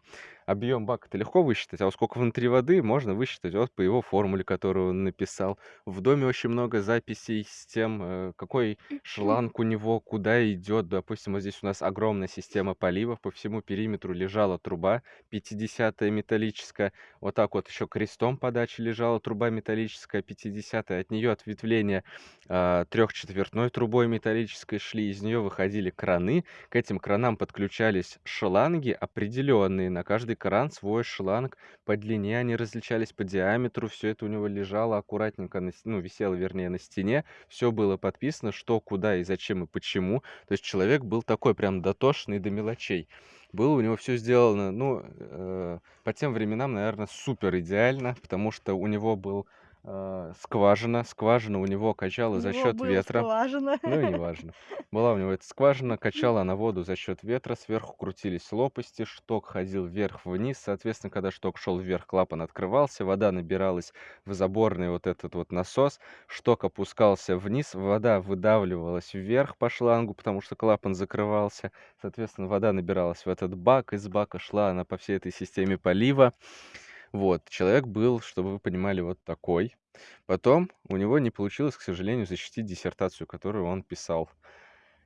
Объем бака-то легко высчитать, а вот сколько внутри воды, можно высчитать вот по его формуле, которую он написал. В доме очень много записей с тем, э, какой шланг у него, куда идет. Допустим, вот здесь у нас огромная система поливов, по всему периметру лежала труба 50 металлическая. Вот так вот еще крестом подачи лежала труба металлическая 50. От нее ответвления, а, трехчетвертной трубой металлической шли, из нее выходили краны. К этим кранам подключались шланги определенные. На каждый кран, свой шланг. По длине они различались, по диаметру. Всё это у него лежало аккуратненько на ну, висело, вернее, на стене. Всё было подписано: что, куда и зачем, и почему. То есть человек был такой прям дотошный до мелочей. Было у него всё сделано, ну, э, по тем временам, наверно, супер идеально, потому что у него был, э, скважина. Скважина у него У качала за него была ветра. скважина. Ну и неважно. Была у него эта скважина, *laughs* качала она воду за счёт ветра, сверху крутились лопасти, шток ходил вверх-вниз. Соответственно, когда шток шёл вверх, клапан открывался, вода набиралась в заборный вот этот вот насос, шток опускался вниз, вода выдавливалась вверх по шлангу, потому что клапан закрывался. Соответственно, вода набиралась в этот бак, из бака шла она по всей этой системе полива. Вот. Человек был, чтобы вы понимали, вот такой. Потом у него не получилось, к сожалению, защитить диссертацию, которую он писал.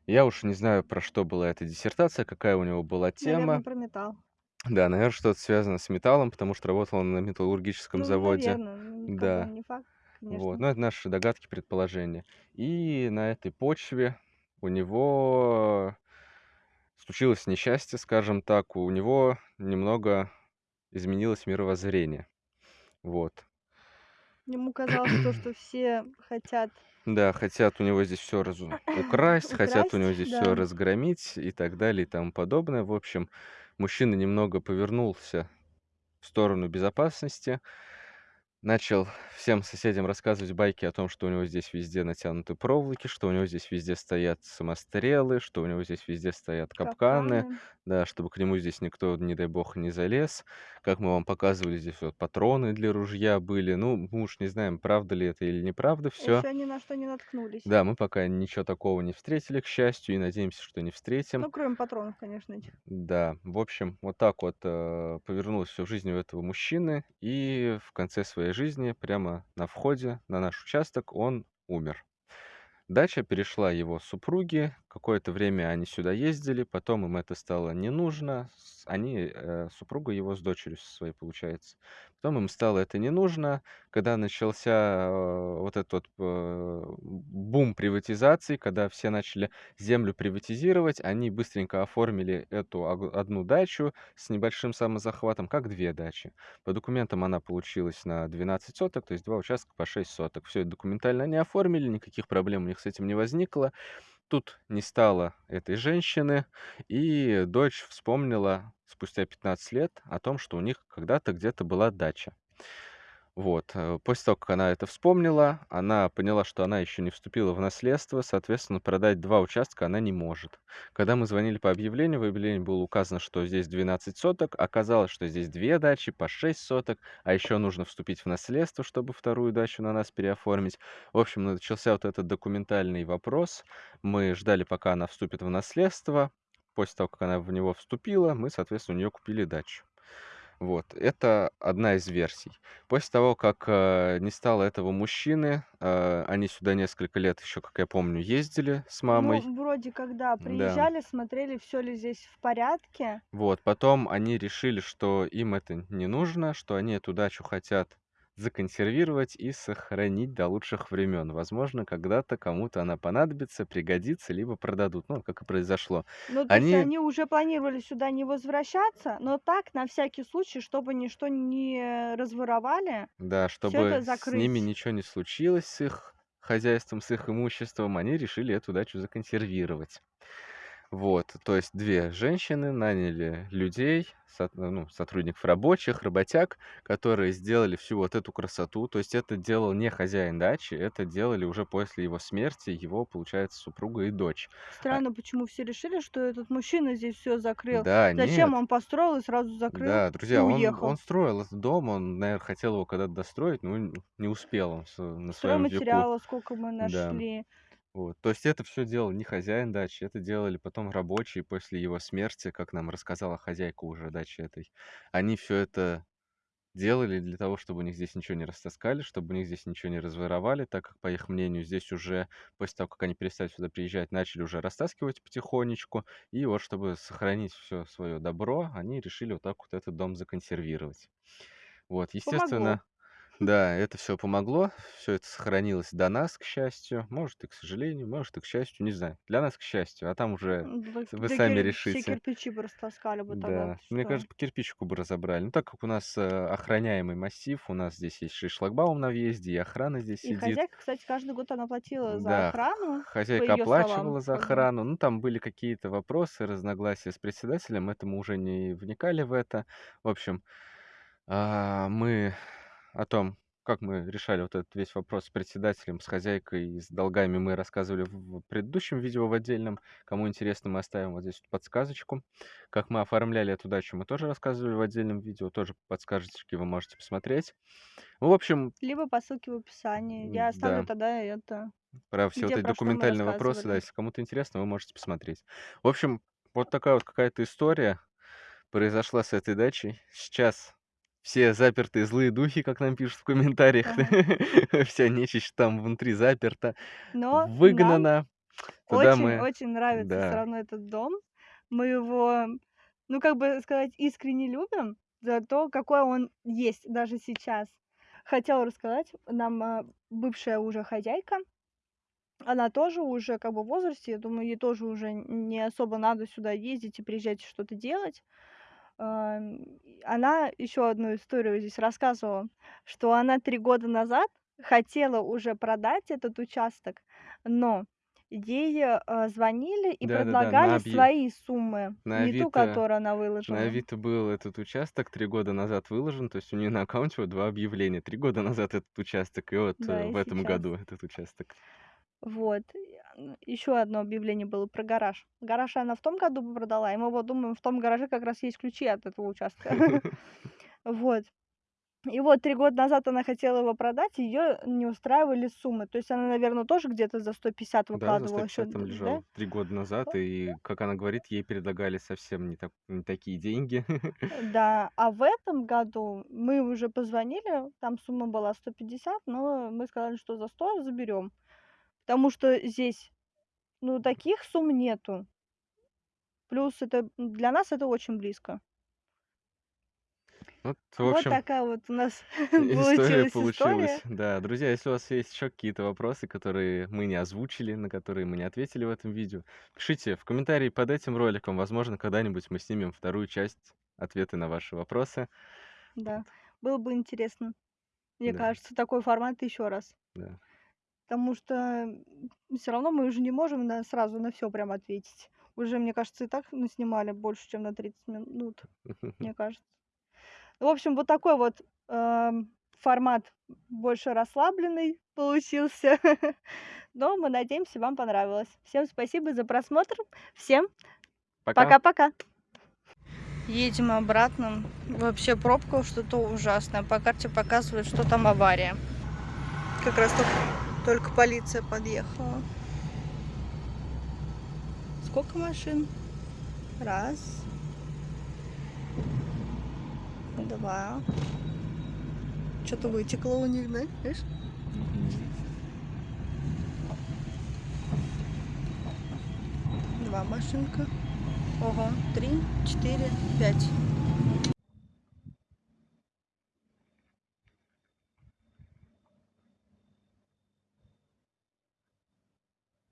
Я уж не знаю, про что была эта диссертация, какая у него была тема. про металл. Да, наверно, что-то связано с металлом, потому что работал он на металлургическом Ну, заводе. наверно, ну, Да. не факт, Вот. конечно. Но это наши догадки, предположения. И на этой почве у него случилось несчастье, скажем так. У него немного изменилось мировоззрение. Вот. Ему казалось то, *clears throat* что все хотят Да, хотят у него здесь всё разу украсть, хотят у него здесь да. разгромить и так далее, и тому подобное. В общем, мужчина немного повернулся в сторону безопасности. Начал всем соседям рассказывать байки о том, что у него здесь везде натянуты проволоки, что у него здесь везде стоят самострелы, что у него здесь везде стоят капканы. Капканы. Да, чтобы к нему здесь никто, не дай бог, не залез. Как мы вам показывали, здесь вот патроны для ружья были. Ну, мы уж не знаем, правда ли это или неправда всё. Ещё ни на что не наткнулись. Да, мы пока ничего такого не встретили, к счастью, и надеемся, что не встретим. Ну, кроме патронов, конечно, этих. Да, в общем, вот так вот, э, повернулось всё в жизни у этого мужчины, и в конце своей жизни, прямо на входе на наш участок, он умер. Дача перешла его супруге. Какое-то время они сюда ездили, потом им это стало не нужно. Они, э, супруга его с дочерью своей, получается. Потом им стало это не нужно. Когда начался, э, вот этот э, бум приватизации, когда все начали землю приватизировать, они быстренько оформили эту одну дачу с небольшим самозахватом как 2 дачи. По документам она получилась на 12 соток, то есть 2 участка по 6 соток. Всё это документально они оформили, никаких проблем у них с этим не возникло. Тут не стало этой женщины, и дочь вспомнила спустя 15 лет о том, что у них когда-то где-то была дача. Вот. Э, после того, как она это вспомнила, она поняла, что она ещё не вступила в наследство, соответственно, продать 2 участка она не может. Когда мы звонили по объявлению, в объявлении было указано, что здесь 12 соток. Оказалось, что здесь 2 дачи по 6 соток, а ещё нужно вступить в наследство, чтобы 2 дачу на нас переоформить. В общем, начался вот этот документальный вопрос. Мы ждали, пока она вступит в наследство. После того, как она в него вступила, мы, соответственно, у неё купили дачу. Вот. Это одна из версий. После того, как, э, не стало этого мужчины, э, они сюда несколько лет ещё, как я помню, ездили с мамой. Ну, вроде как, да, Да. приезжали, смотрели, всё ли здесь в порядке. Вот. Потом они решили, что им это не нужно, что они эту дачу хотят законсервировать и сохранить до лучших времён. Возможно, когда-то кому-то она понадобится, пригодится, либо продадут. Ну, как и произошло. Ну, то есть Они они уже планировали сюда не возвращаться, но так, на всякий случай, чтобы ничто не разворовали, Да, чтобы с ними ничего не случилось, с их хозяйством, с их имуществом, они решили эту дачу законсервировать. Вот. То есть 2 женщины наняли людей, сот ну, сотрудников рабочих, работяг, которые сделали всю вот эту красоту. То есть это делал не хозяин дачи, это делали уже после его смерти его, получается, супруга и дочь. А Странно, почему все решили, что этот мужчина здесь всё закрыл. Да, Зачем нет. он построил и сразу закрыл Да, друзья, он уехал? он строил этот дом, он, наверно, хотел его когда-то достроить, но не успел он на веку. Стройматериала сколько мы Да. Вот. То есть это всё делал не хозяин дачи, это делали потом рабочие после его смерти, как нам рассказала хозяйка уже дачи этой. Они всё это делали для того, чтобы у них здесь ничего не растаскали, чтобы у них здесь ничего не разворовали, так как, по их мнению, здесь уже после того, как они перестали сюда приезжать, начали уже растаскивать потихонечку. И вот чтобы сохранить всё своё добро, они решили вот так вот этот дом законсервировать. Вот. Помогло. Да, это всё помогло, всё это сохранилось до нас, к счастью. Может, и к сожалению, может, и к счастью, не знаю. Для нас, к счастью, а там уже вы да сами кир все решите. кирпичи бы растаскали бы тогда, Да, ты мне что? кажется, по кирпичику бы разобрали. Ну, так как у нас, э, охраняемый массив, у нас здесь есть и шлагбаум на въезде, и охрана здесь И сидит. хозяйка, кстати, каждый год она платила за Да, охрану, хозяйка её словам, оплачивала за охрану. Ну, там были какие-то вопросы, разногласия с председателем, это мы уже не вникали в это. В общем, а, мы о том, как мы решали вот этот весь вопрос с председателем, с хозяйкой и с долгами, мы рассказывали в предыдущем видео, в отдельном. Кому интересно, мы оставим вот здесь вот подсказочку. Как мы оформляли эту дачу, мы тоже рассказывали в отдельном видео, тоже подсказочки вы можете посмотреть. Ну, в общем Либо по ссылке в описании. Я оставлю М-да. тогда это, Про все вот где, эти что мы документальные вопросы, да, если кому-то интересно, вы можете посмотреть. В общем, вот такая вот какая-то история произошла с этой дачей. Сейчас все запертые злые духи, как нам пишут в комментариях, *laughs* вся нечисть там внутри заперта, Но выгнана. Очень-очень нравится да. равно этот дом. Мы его, ну, как бы сказать, искренне любим за то, какой он есть даже сейчас. Хотела рассказать, нам, а, бывшая уже хозяйка, она тоже уже как бы в возрасте, я думаю, ей тоже уже не особо надо сюда ездить и приезжать что-то делать. Ам, она ещё одну историю здесь рассказывала, что она 3 года назад хотела уже продать этот участок, но ей, а, звонили и на предлагали объя свои суммы, на не ту, Авито которую она на выложила. Авито был этот участок 3 года назад выложен, то есть у неё на аккаунте вот 2 объявления: 3 года назад этот участок и вот, Да, э, и в этом сейчас. году этот участок. Вот. Н ещё одно объявление было про гараж. Гараж она в том году продала, и мы вот думаем, в том гараже как раз есть ключи от этого участка. *laughs* Вот. И вот 3 года назад она хотела его продать, её не устраивали суммы. То есть она, наверно, тоже где-то за 150 Да, за выкладывала ещё, 150 там д да? 3 года назад, и, как она говорит, ей предлагали совсем не так не такие деньги. *laughs* Да, а в этом году мы уже позвонили, там сумма была 150, но мы сказали, что за 100 заберём. Потому что здесь, ну, таких сумм нету. Плюс это для нас это очень близко. Вот, в Вот общем такая вот у нас *laughs* *laughs* история получилась получилась. история. Да, друзья, если у вас есть ещё какие-то вопросы, которые мы не озвучили, на которые мы не ответили в этом видео, пишите в комментарии под этим роликом. Возможно, когда-нибудь мы снимем 2 часть, ответы на ваши вопросы. Да, Вот. было бы интересно. Мне Да. кажется, такой формат ещё раз. Да. Потому что, м, всё равно мы уже не можем на сразу на всё прям ответить. Уже, мне кажется, и так наснимали больше, чем на 30 минут, *laughs* мне кажется. В общем, вот такой вот, ам, формат больше расслабленный получился. *laughs* Но мы надеемся, вам понравилось. Всем спасибо за просмотр. Всем Пока. пока-пока. Едем обратно. Вообще пробка что-то ужасное. По карте показывает, что там авария. Как раз тока только полиция подъехала. Сколько машин? 1 2 Чё-то вытекло у них, да, видишь? 2 машинка. Ого, 3, 4, 5.